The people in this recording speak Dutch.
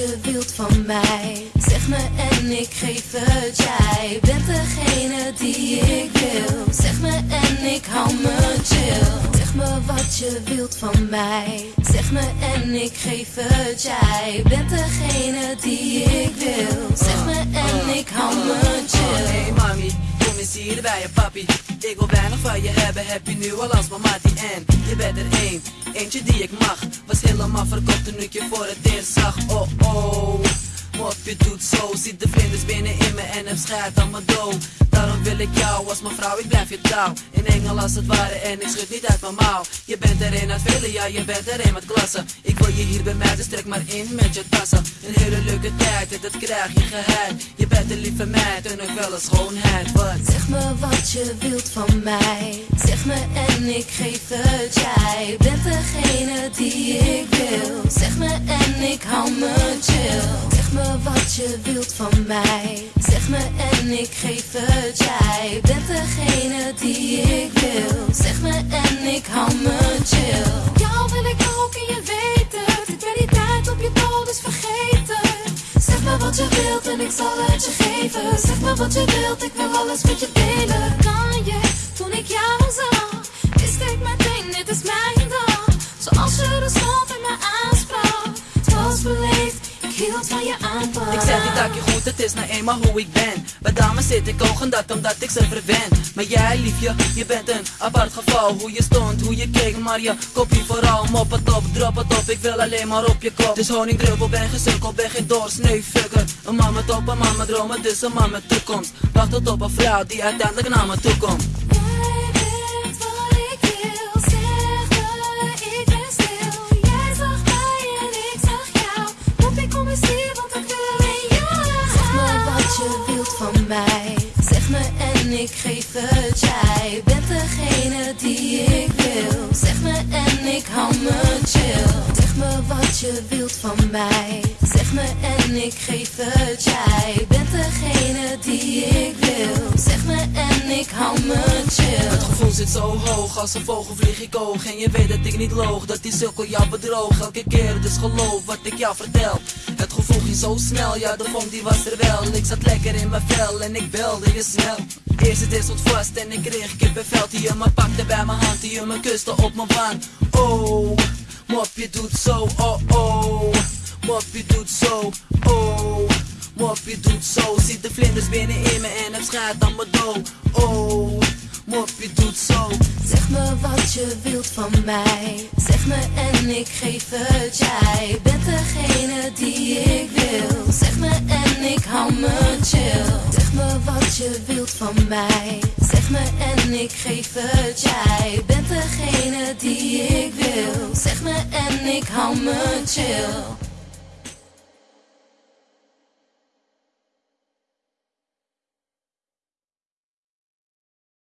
je wilt van mij. Zeg me en ik geef het. Jij bent degene die ik wil. Zeg me en ik hou me chill. Zeg me wat je wilt van mij. Zeg me en ik geef het. Jij bent degene die ik hier bij je papi. Ik wil weinig van je hebben, heb je nu al als mamati en je bent er één, eentje die ik mag. Was helemaal verkocht toen ik je voor het eerst zag. Oh oh, je doet zo, ziet de vlinders binnen in me en heb schijt aan mijn dood. Daarom wil ik jou als mijn vrouw, ik blijf je trouw. In engel als het ware en ik schud niet uit mijn mouw. Je bent er een uit vele, ja je bent er een met klasse. Ik wil je hier bij mij, dus trek maar in met je tassen. Een hele leuke tijd, en dat krijg je geheim. Je bent een lieve meid en ook wel een schoonheid. Wat? Zeg me wat je wilt van mij. Zeg me en ik geef het. Jij bent degene die ik wil. Zeg me en ik hou me chill. Zeg me wat je wilt van mij. Zeg me en ik geef het. Jij bent degene die ik wil. Zeg me en ik hou me chill. Jou wil ik ook en je weet het. Ik ben die tijd op je dood dus vergeten. Zeg me wat je wilt en ik zal het je geven. Zeg me wat je wilt, ik wil alles met je delen. Van je aanpak. Ik zeg niet dat je goed, het is nou eenmaal hoe ik ben. Bij dames zit ik ogen dat omdat ik ze verwen. Maar jij liefje, je bent een apart geval. Hoe je stond, hoe je keek, maar je kopie vooral. Mop het op, drop het op, ik wil alleen maar op je kop. Dus honingdruppel, ben gesukkeld, ben geen doorsnee fucker. Een man met op, een man met dromen, dus een man met toekomst. Wacht tot op een vrouw die uiteindelijk naar me toe komt. Zeg me en ik geef het. Jij bent degene die ik wil. Zeg me en ik hou me chill. Zeg me wat je wilt van mij. Zeg me en ik geef het. Jij bent degene die ik wil. Zeg me en ik hou me zit zo hoog, als een vogel vlieg ik hoog En je weet dat ik niet loog, dat die sukkel jou bedroog. Elke keer, dus geloof wat ik jou vertel. Het gevoel ging zo snel, ja de vonk die was er wel. Ik zat lekker in mijn vel en ik belde je snel. Eerst het is stond vast en ik kreeg kippenvel. Die je me pakte bij mijn hand, die je me kuste op mijn wang. Oh, mop je doet zo, oh oh. Mop je doet zo, oh Mop je doet zo, ziet de vlinders binnen in me en het schijt aan me dood. Oh, mop je doet zo Zeg me wat je wilt van mij. Zeg me en ik geef het. Jij bent degene die ik wil. Zeg me en ik hou me chill. Zeg me wat je wilt van mij. Zeg me en ik geef het. Jij bent degene die ik wil. Zeg me en ik hou me chill.